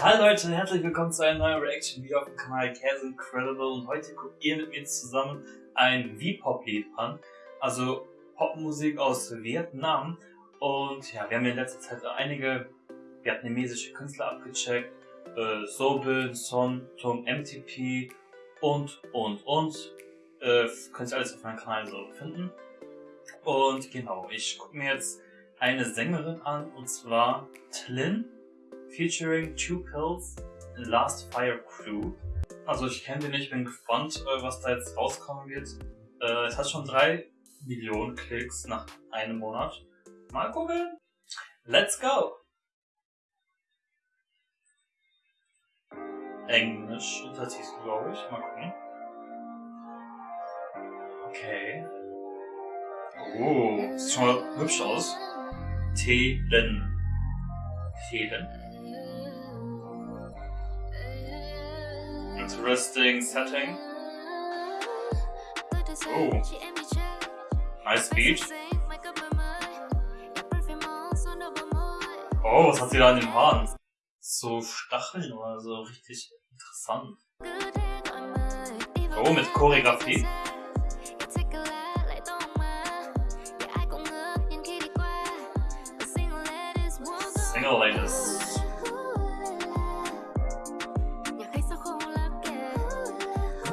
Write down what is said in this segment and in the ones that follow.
Hallo Leute, herzlich willkommen zu einer neuen Reaction Video auf dem Kanal Käse Incredible. Und heute guckt ihr mit mir zusammen ein V-Pop-Lied an, also Popmusik aus Vietnam. Und ja, wir haben in letzter Zeit einige vietnamesische Künstler abgecheckt, äh, Sobin, Son, Tung, MTP und und und, äh, könnt ihr alles auf meinem Kanal so finden. Und genau, ich gucke mir jetzt eine Sängerin an und zwar Tlin featuring Two Pills in Last Fire Crew. Also ich kenne den nicht, bin gespannt, äh, was da jetzt rauskommen wird. Äh, es hat schon drei Millionen Klicks nach einem Monat. Mal gucken. Let's go! Englisch Untertitel, glaube ich. Mal gucken. Okay. Oh, sieht schon mal hübsch aus. Telen. Telen. Interesting setting. Oh. Nice beat. Oh, was hat sie da in den Haaren? So Stacheln oder so, richtig interessant. Oh, mit Choreografie. Single Ladies.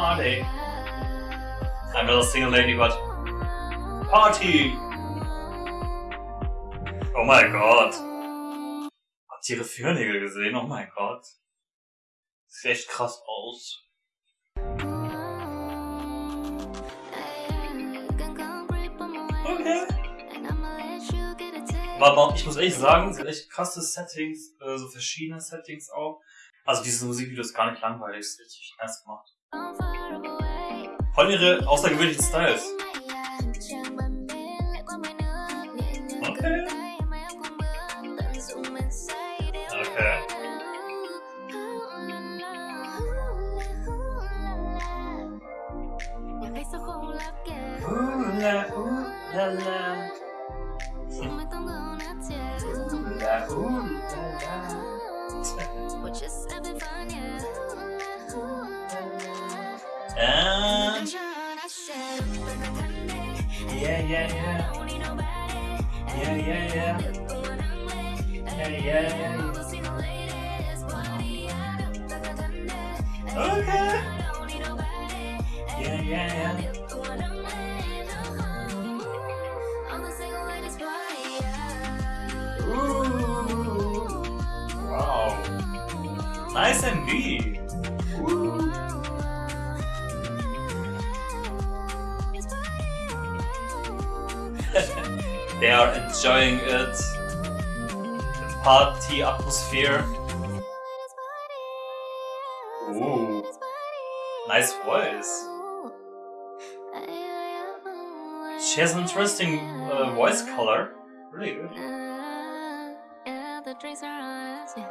Party. I'm not a single lady, but Party! Oh mein Gott. Habt ihr ihre Fingernägel gesehen? Oh mein Gott. Sieht echt krass aus. Okay. Aber ich muss ehrlich sagen, sie hat echt krasse Settings, äh, so verschiedene Settings auch. Also dieses Musikvideo ist gar nicht langweilig, ist richtig nice gemacht. Voll ihre außergewöhnlichen Styles. Okay. Okay. yeah, yeah, yeah. Yeah, yeah, yeah. Yeah. Okay. Yeah, yeah, yeah. Ooh. Wow. Nice and Ooh. They are enjoying it. The party atmosphere. Ooh. Nice voice. She has an interesting uh, voice color. Really good. The drinks are on us, yeah.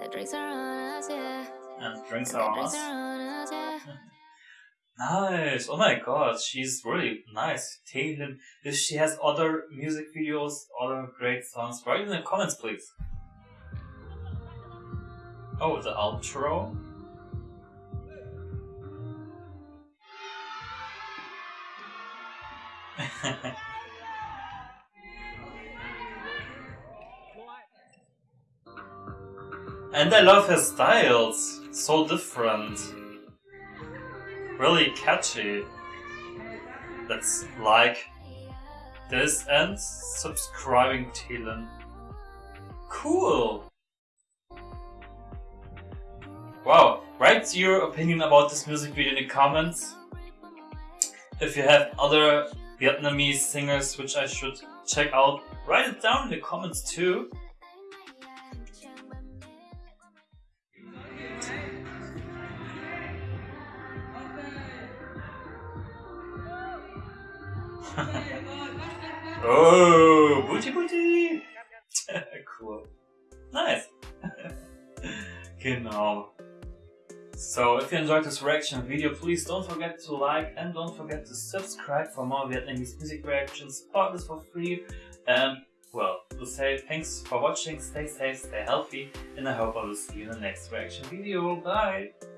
The drinks are on us, yeah. And drinks are on us. Nice. Oh my god, she's really nice. Taylor, if she has other music videos, other great songs, write in the comments, please. Oh, the outro. and I love her styles. So different really catchy. Let's like this and subscribing Thielen. Cool! Wow, write your opinion about this music video in the comments. If you have other Vietnamese singers which I should check out, write it down in the comments too. Oh, booty booty. cool. Nice. genau. So, if you enjoyed this reaction video, please don't forget to like and don't forget to subscribe for more Vietnamese music reactions. Support this for free. And, well, to say thanks for watching, stay safe, stay healthy, and I hope I will see you in the next reaction video. Bye!